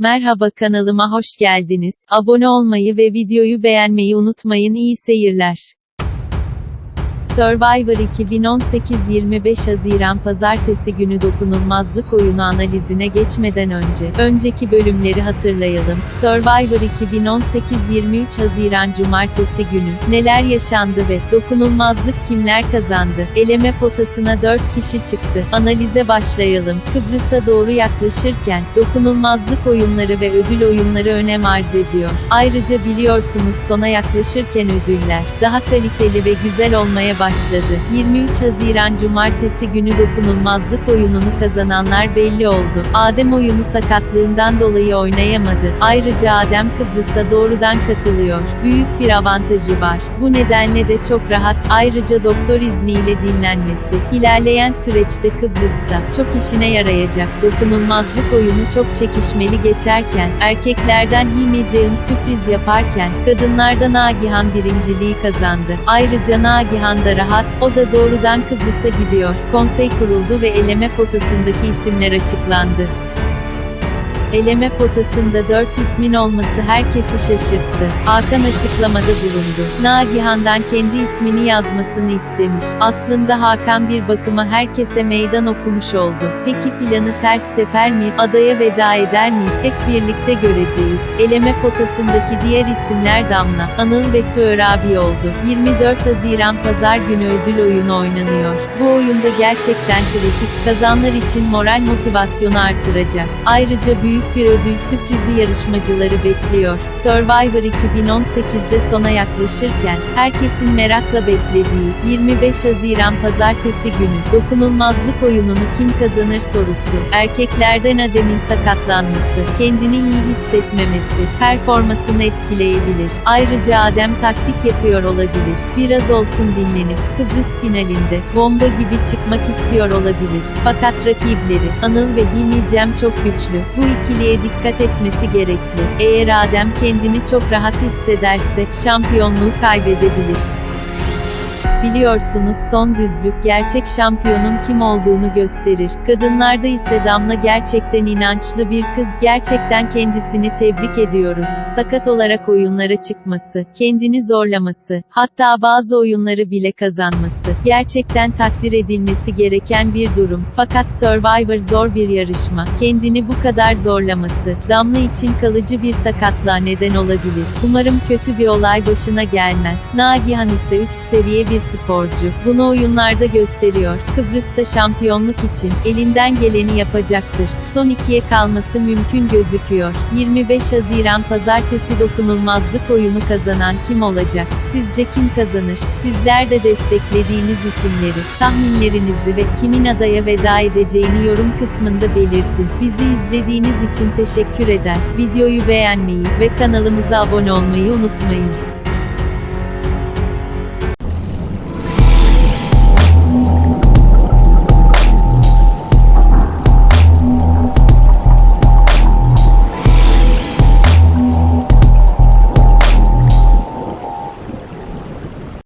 Merhaba kanalıma hoş geldiniz. Abone olmayı ve videoyu beğenmeyi unutmayın. İyi seyirler. Survivor 2018 25 Haziran Pazartesi günü dokunulmazlık oyunu analizine geçmeden önce, önceki bölümleri hatırlayalım. Survivor 2018 23 Haziran Cumartesi günü, neler yaşandı ve, dokunulmazlık kimler kazandı? Eleme potasına 4 kişi çıktı. Analize başlayalım. Kıbrıs'a doğru yaklaşırken, dokunulmazlık oyunları ve ödül oyunları önem arz ediyor. Ayrıca biliyorsunuz sona yaklaşırken ödüller, daha kaliteli ve güzel olmaya başladı. 23 Haziran Cumartesi günü dokunulmazlık oyununu kazananlar belli oldu. Adem oyunu sakatlığından dolayı oynayamadı. Ayrıca Adem Kıbrıs'a doğrudan katılıyor. Büyük bir avantajı var. Bu nedenle de çok rahat. Ayrıca doktor izniyle dinlenmesi. İlerleyen süreçte Kıbrıs'ta çok işine yarayacak. Dokunulmazlık oyunu çok çekişmeli geçerken, erkeklerden Himeceğim sürpriz yaparken, kadınlardan Nagihan birinciliği kazandı. Ayrıca Nagihan da rahat, o da doğrudan Kıbrıs'a gidiyor. Konsey kuruldu ve eleme potasındaki isimler açıklandı. Eleme potasında 4 ismin olması herkesi şaşırttı. Hakan açıklamada bulundu. Nagihan'dan kendi ismini yazmasını istemiş. Aslında Hakan bir bakıma herkese meydan okumuş oldu. Peki planı ters teper mi? Adaya veda eder mi? Hep birlikte göreceğiz. Eleme potasındaki diğer isimler Damla, Anıl ve abi oldu. 24 Haziran Pazar günü ödül oyunu oynanıyor. Bu oyunda gerçekten kritik, kazanlar için moral motivasyonu artıracak. Ayrıca büyük bir ödül sürprizi yarışmacıları bekliyor. Survivor 2018'de sona yaklaşırken, herkesin merakla beklediği, 25 Haziran Pazartesi günü, dokunulmazlık oyununu kim kazanır sorusu, erkeklerden Adem'in sakatlanması, kendini iyi hissetmemesi, performansını etkileyebilir. Ayrıca Adem taktik yapıyor olabilir. Biraz olsun dinlenip, Kıbrıs finalinde, bomba gibi çıkmak istiyor olabilir. Fakat rakipleri, Anıl ve Hilmi Cem çok güçlü. Bu ikiliye dikkat etmesi gerekli. Eğer Adem kendini çok rahat hissederse, şampiyonluğu kaybedebilir. Biliyorsunuz son düzlük gerçek şampiyonun kim olduğunu gösterir. Kadınlarda ise Damla gerçekten inançlı bir kız. Gerçekten kendisini tebrik ediyoruz. Sakat olarak oyunlara çıkması, kendini zorlaması, hatta bazı oyunları bile kazanması. Gerçekten takdir edilmesi gereken bir durum. Fakat Survivor zor bir yarışma. Kendini bu kadar zorlaması, Damla için kalıcı bir sakatlığa neden olabilir. Umarım kötü bir olay başına gelmez. Nagihan ise üst seviye bir sporcu. Bunu oyunlarda gösteriyor. Kıbrıs'ta şampiyonluk için elinden geleni yapacaktır. Son ikiye kalması mümkün gözüküyor. 25 Haziran Pazartesi dokunulmazlık oyunu kazanan kim olacak? Sizce kim kazanır? Sizler de desteklediğiniz isimleri, tahminlerinizi ve kimin adaya veda edeceğini yorum kısmında belirtin. Bizi izlediğiniz için teşekkür eder. Videoyu beğenmeyi ve kanalımıza abone olmayı unutmayın.